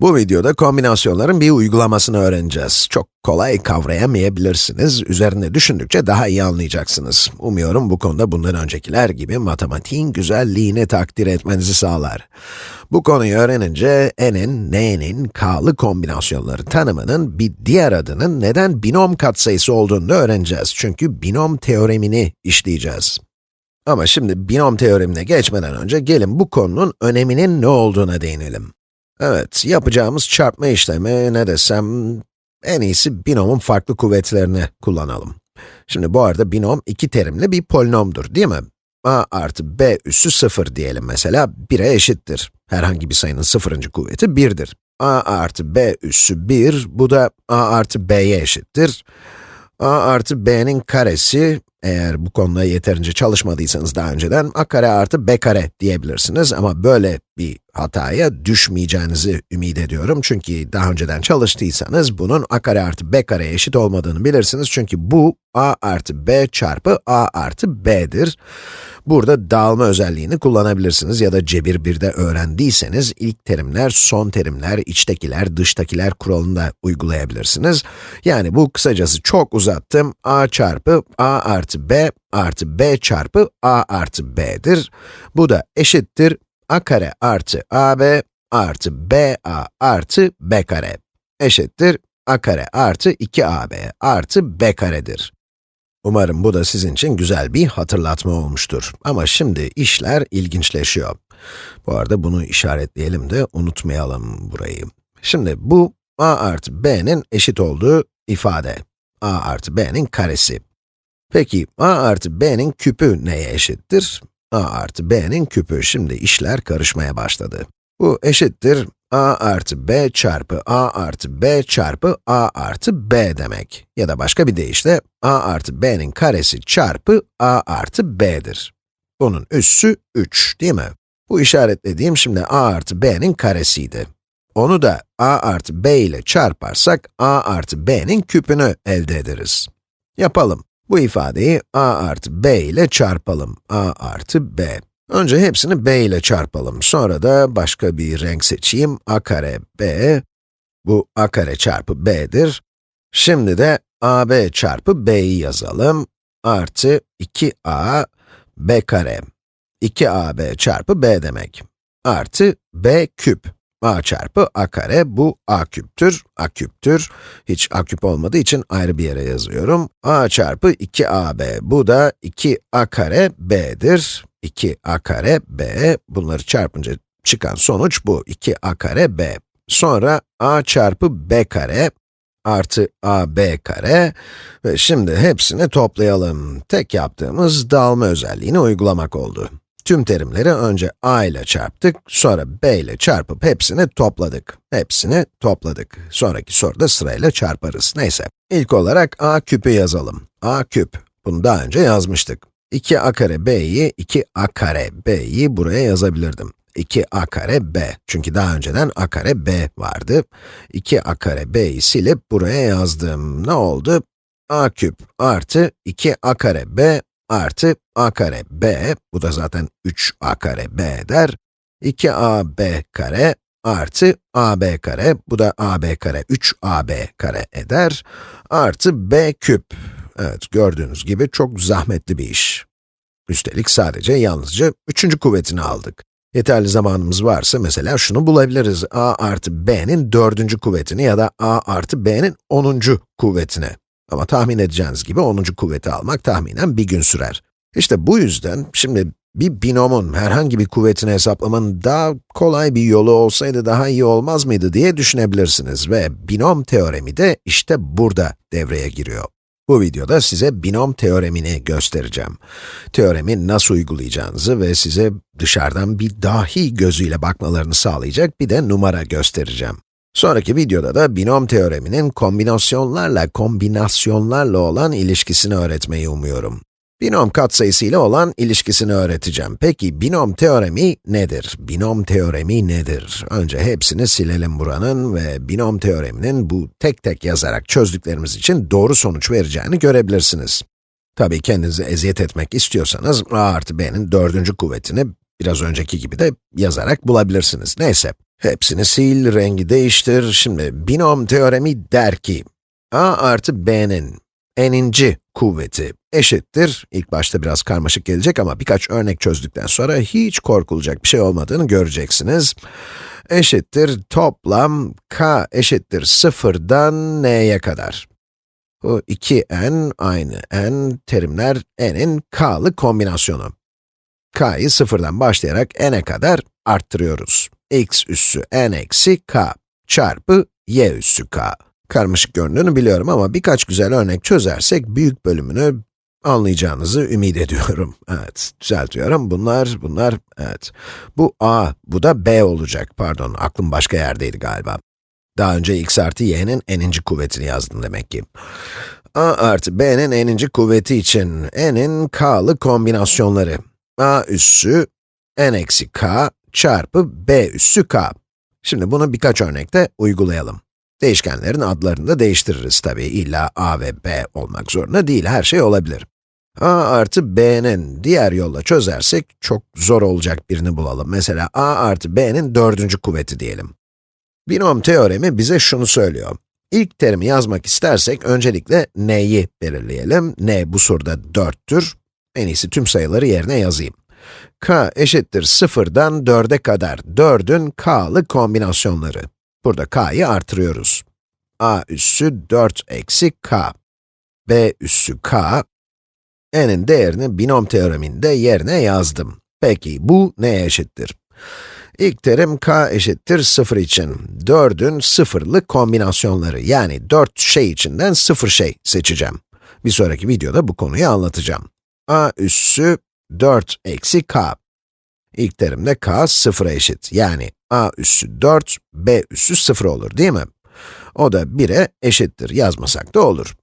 Bu videoda kombinasyonların bir uygulamasını öğreneceğiz. Çok kolay kavrayamayabilirsiniz. Üzerinde düşündükçe daha iyi anlayacaksınız. Umuyorum bu konuda bundan öncekiler gibi matematiğin güzelliğini takdir etmenizi sağlar. Bu konuyu öğrenince n'in, n'nin, k'lı kombinasyonları tanımının bir diğer adının neden binom katsayısı olduğunu da öğreneceğiz. Çünkü binom teoremini işleyeceğiz. Ama şimdi binom teoremine geçmeden önce gelin bu konunun öneminin ne olduğuna değinelim. Evet, yapacağımız çarpma işlemi ne desem, en iyisi binomun farklı kuvvetlerini kullanalım. Şimdi bu arada binom iki terimli bir polinomdur, değil mi? a artı b üssü 0 diyelim mesela, 1'e eşittir. Herhangi bir sayının sıfırıncı kuvveti 1'dir. a artı b üssü 1, bu da a artı b'ye eşittir. a artı b'nin karesi, eğer bu konuda yeterince çalışmadıysanız daha önceden, a kare artı b kare diyebilirsiniz ama böyle bir hataya düşmeyeceğinizi ümit ediyorum. Çünkü daha önceden çalıştıysanız bunun a kare artı b kare eşit olmadığını bilirsiniz. Çünkü bu a artı b çarpı a artı b'dir. Burada dağılma özelliğini kullanabilirsiniz ya da cebir 1'de öğrendiyseniz ilk terimler, son terimler, içtekiler, dıştakiler kuralını da uygulayabilirsiniz. Yani bu kısacası çok uzattım. a çarpı a artı b artı b çarpı a artı b'dir. Bu da eşittir a kare artı ab artı ba artı b kare eşittir a kare artı 2ab artı b karedir. Umarım bu da sizin için güzel bir hatırlatma olmuştur. Ama şimdi işler ilginçleşiyor. Bu arada bunu işaretleyelim de unutmayalım burayı. Şimdi bu a artı b'nin eşit olduğu ifade. a artı b'nin karesi. Peki a artı b'nin küpü neye eşittir? a artı b'nin küpü. Şimdi işler karışmaya başladı. Bu eşittir a artı b çarpı a artı b çarpı a artı b demek. Ya da başka bir deyişle, a artı b'nin karesi çarpı a artı b'dir. Bunun üssü 3, değil mi? Bu işaretlediğim şimdi a artı b'nin karesiydi. Onu da a artı b ile çarparsak, a artı b'nin küpünü elde ederiz. Yapalım. Bu ifadeyi a artı b ile çarpalım. a artı b. Önce hepsini b ile çarpalım. Sonra da başka bir renk seçeyim. a kare b, bu a kare çarpı b'dir. Şimdi de ab çarpı b'yi yazalım. Artı 2a b kare. 2ab çarpı b demek. Artı b küp a çarpı a kare, bu a küptür, a küptür. Hiç a küp olmadığı için ayrı bir yere yazıyorum. a çarpı 2ab, bu da 2a kare b'dir. 2a kare b, bunları çarpınca çıkan sonuç bu, 2a kare b. Sonra a çarpı b kare artı ab kare ve şimdi hepsini toplayalım. Tek yaptığımız dağılma özelliğini uygulamak oldu. Tüm terimleri önce a ile çarptık, sonra b ile çarpıp hepsini topladık. Hepsini topladık. Sonraki soruda sırayla çarparız. Neyse. İlk olarak a küpü yazalım. a küp. Bunu daha önce yazmıştık. 2a kare b'yi, 2a kare b'yi buraya yazabilirdim. 2a kare b. Çünkü daha önceden a kare b vardı. 2a kare b'yi silip buraya yazdım. Ne oldu? a küp artı 2a kare b artı a kare b, bu da zaten 3a kare b eder, 2ab kare artı ab kare, bu da ab kare 3ab kare eder, artı b küp. Evet, gördüğünüz gibi çok zahmetli bir iş. Üstelik sadece yalnızca üçüncü kuvvetini aldık. Yeterli zamanımız varsa mesela şunu bulabiliriz. a artı b'nin dördüncü kuvvetini ya da a artı b'nin onuncu kuvvetini. Ama tahmin edeceğiniz gibi 10. kuvveti almak tahminen bir gün sürer. İşte bu yüzden şimdi bir binomun herhangi bir kuvvetini hesaplamanın daha kolay bir yolu olsaydı daha iyi olmaz mıydı diye düşünebilirsiniz ve binom teoremi de işte burada devreye giriyor. Bu videoda size binom teoremini göstereceğim. Teoremi nasıl uygulayacağınızı ve size dışarıdan bir dahi gözüyle bakmalarını sağlayacak bir de numara göstereceğim. Sonraki videoda da binom teoreminin kombinasyonlarla kombinasyonlarla olan ilişkisini öğretmeyi umuyorum. Binom katsayısı ile olan ilişkisini öğreteceğim. Peki binom teoremi nedir? Binom teoremi nedir? Önce hepsini silelim buranın ve binom teoreminin bu tek tek yazarak çözdüklerimiz için doğru sonuç vereceğini görebilirsiniz. Tabii kendinizi eziyet etmek istiyorsanız a artı b'nin dördüncü kuvvetini biraz önceki gibi de yazarak bulabilirsiniz. Neyse. Hepsini sil, rengi değiştir. Şimdi binom teoremi der ki, a artı b'nin n'inci kuvveti eşittir. İlk başta biraz karmaşık gelecek ama birkaç örnek çözdükten sonra hiç korkulacak bir şey olmadığını göreceksiniz. Eşittir toplam k eşittir sıfırdan n'ye kadar. Bu iki n aynı n terimler n'in k'lı kombinasyonu. k'yı sıfırdan başlayarak n'e kadar arttırıyoruz. X üssü n eksi k çarpı y üssü k. Karmaşık göründüğünü biliyorum ama birkaç güzel örnek çözersek büyük bölümünü anlayacağınızı ümit ediyorum. Evet, düzeltiyorum. Bunlar, bunlar, evet. Bu a, bu da b olacak. Pardon, aklım başka yerdeydi galiba. Daha önce x artı y'nin n'inci kuvvetini yazdım demek ki. a artı b'nin n'inci kuvveti için n'in k'lı kombinasyonları. a üssü n eksi k çarpı b üssü k. Şimdi bunu birkaç örnekte uygulayalım. Değişkenlerin adlarını da değiştiririz tabii. İlla a ve b olmak zorunda değil, her şey olabilir. a artı b'nin diğer yolla çözersek çok zor olacak birini bulalım. Mesela a artı b'nin dördüncü kuvveti diyelim. Binom teoremi bize şunu söylüyor. İlk terimi yazmak istersek öncelikle n'yi belirleyelim. n bu soruda 4'tür. En iyisi tüm sayıları yerine yazayım. K eşittir 0'dan 4'e kadar 4'ün k'lı kombinasyonları. Burada k'yı artırıyoruz. a üssü 4 eksi k. b üssü k. n'in değerini binom teoreminde yerine yazdım. Peki bu neye eşittir? İlk terim k eşittir 0 için 4'ün sıfırlı kombinasyonları yani 4 şey içinden 0 şey seçeceğim. Bir sonraki videoda bu konuyu anlatacağım. a üssü 4 eksi k. İlk terimde k 0'a eşit. Yani a üssü 4, b üssü 0 olur değil mi? O da 1'e eşittir. Yazmasak da olur.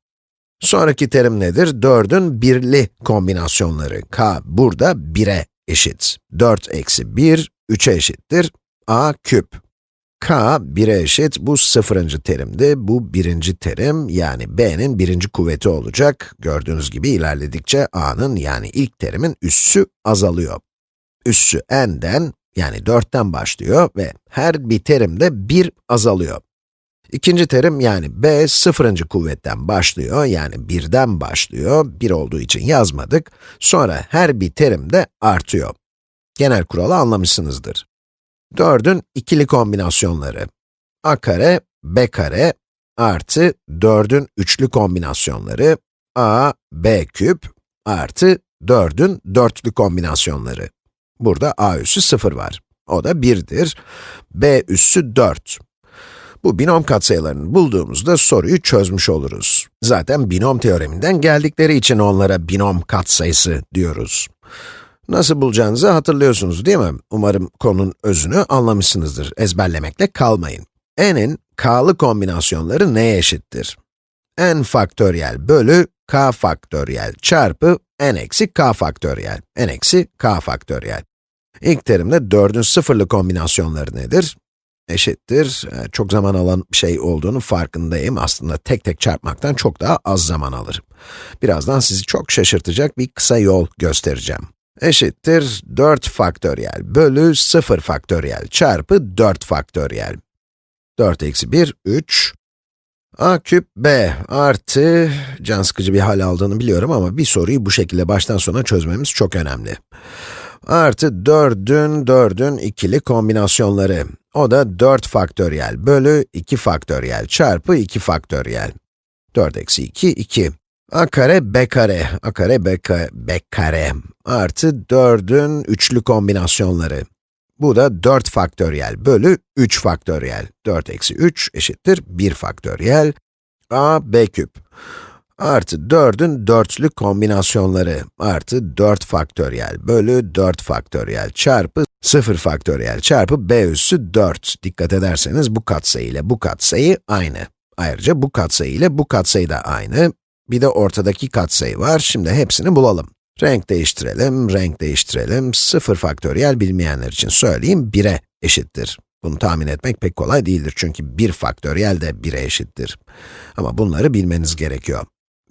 Sonraki terim nedir? 4'ün birli kombinasyonları. k burada 1'e eşit. 4 eksi 1, 3'e eşittir. a küp. K 1'e eşit. Bu sıfırıncı terimdi. Bu birinci terim, yani b'nin birinci kuvveti olacak. Gördüğünüz gibi ilerledikçe a'nın yani ilk terimin üssü azalıyor. Üssü n'den, yani 4'ten başlıyor ve her bir terimde 1 azalıyor. İkinci terim yani b sıfırıncı kuvvetten başlıyor, yani 1'den başlıyor, 1 olduğu için yazmadık. Sonra her bir terim de artıyor. Genel kuralı anlamışsınızdır. 4'ün ikili kombinasyonları. a kare, b kare artı 4'ün üçlü kombinasyonları. a, b küp artı 4'ün dörtlü kombinasyonları. Burada a üssü 0 var. O da 1'dir. b üssü 4. Bu binom katsayılarını bulduğumuzda soruyu çözmüş oluruz. Zaten binom teoreminden geldikleri için onlara binom katsayısı diyoruz. Nasıl bulacağınızı hatırlıyorsunuz değil mi? Umarım konunun özünü anlamışsınızdır. Ezberlemekle kalmayın. n'in k'lı kombinasyonları neye eşittir? n faktöriyel bölü k faktöriyel çarpı n eksi k faktöriyel, n eksi k faktöriyel. İlk terimde 4'ün sıfırlı kombinasyonları nedir? Eşittir, e, çok zaman alan bir şey olduğunu farkındayım. Aslında tek tek çarpmaktan çok daha az zaman alır. Birazdan sizi çok şaşırtacak bir kısa yol göstereceğim. Eşittir 4 faktöriyel bölü 0 faktöriyel çarpı 4 faktöriyel. 4 eksi 1, 3. a küp b artı, can sıkıcı bir hal aldığını biliyorum ama bir soruyu bu şekilde baştan sona çözmemiz çok önemli. Artı 4'ün 4'ün ikili kombinasyonları. O da 4 faktöriyel bölü 2 faktöriyel çarpı 2 faktöriyel. 4 eksi 2, 2. a kare b kare, a kare b kare, b kare artı 4'ün üçlü kombinasyonları. Bu da 4 faktöriyel bölü 3 faktöriyel. 4 eksi 3 eşittir 1 faktöriyel a b küp. Artı 4'ün dörtlü kombinasyonları artı 4 faktöriyel bölü 4 faktöriyel çarpı 0 faktöriyel çarpı b üssü 4. Dikkat ederseniz bu katsayı ile bu katsayı aynı. Ayrıca bu katsayı ile bu katsayı da aynı. Bir de ortadaki katsayı var. Şimdi hepsini bulalım. Renk değiştirelim, renk değiştirelim. 0 faktöriyel bilmeyenler için söyleyeyim, 1'e eşittir. Bunu tahmin etmek pek kolay değildir çünkü 1 faktöriyel de 1'e eşittir. Ama bunları bilmeniz gerekiyor.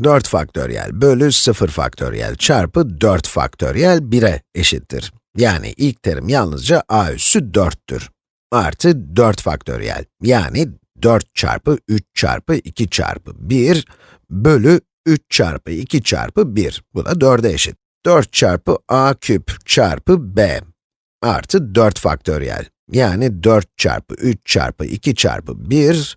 4 faktöriyel bölü 0 faktöriyel çarpı 4 faktöriyel 1'e eşittir. Yani ilk terim yalnızca a üssü 4'tür. artı 4 faktöriyel. Yani 4 çarpı 3 çarpı 2 çarpı 1 bölü 3 çarpı 2 çarpı 1. Bu da 4'e eşit. 4 çarpı a küp çarpı b artı 4 faktöriyel. Yani 4 çarpı 3 çarpı 2 çarpı 1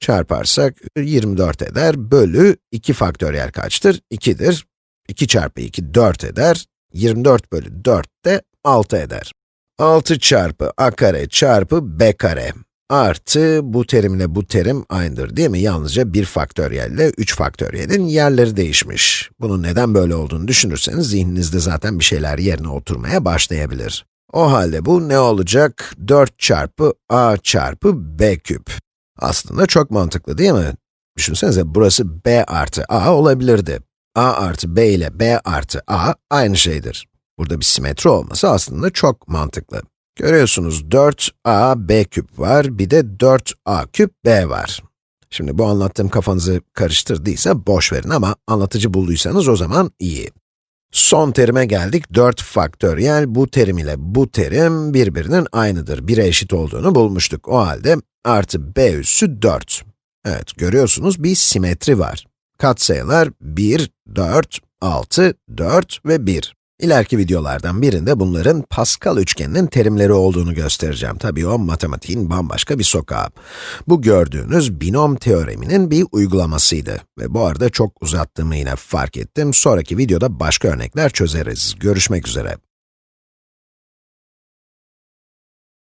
çarparsak 24 eder, bölü 2 faktöriyel kaçtır? 2'dir. 2 çarpı 2 4 eder, 24 bölü 4 de 6 eder. 6 çarpı a kare çarpı b kare artı bu terimle bu terim aynıdır değil mi? Yalnızca 1 faktöriyelle 3 faktöriyelin yerleri değişmiş. Bunun neden böyle olduğunu düşünürseniz zihninizde zaten bir şeyler yerine oturmaya başlayabilir. O halde bu ne olacak? 4 çarpı a çarpı b küp. Aslında çok mantıklı değil mi? Düşünsenize burası b artı a olabilirdi. a artı b ile b artı a aynı şeydir. Burada bir simetri olması aslında çok mantıklı. Görüyorsunuz 4a b küp var, bir de 4a küp b var. Şimdi bu anlattığım kafanızı karıştırdıysa boş verin ama anlatıcı bulduysanız o zaman iyi. Son terime geldik. 4 faktöriyel bu terim ile bu terim birbirinin aynıdır. 1'e eşit olduğunu bulmuştuk. O halde artı b üssü 4. Evet, görüyorsunuz bir simetri var. Katsayılar 1, 4, 6, 4 ve 1. İleriki videolardan birinde bunların Pascal üçgeninin terimleri olduğunu göstereceğim. Tabii o matematiğin bambaşka bir sokağı. Bu gördüğünüz binom teoreminin bir uygulamasıydı. Ve bu arada çok uzattığımı yine fark ettim. Sonraki videoda başka örnekler çözeriz. Görüşmek üzere.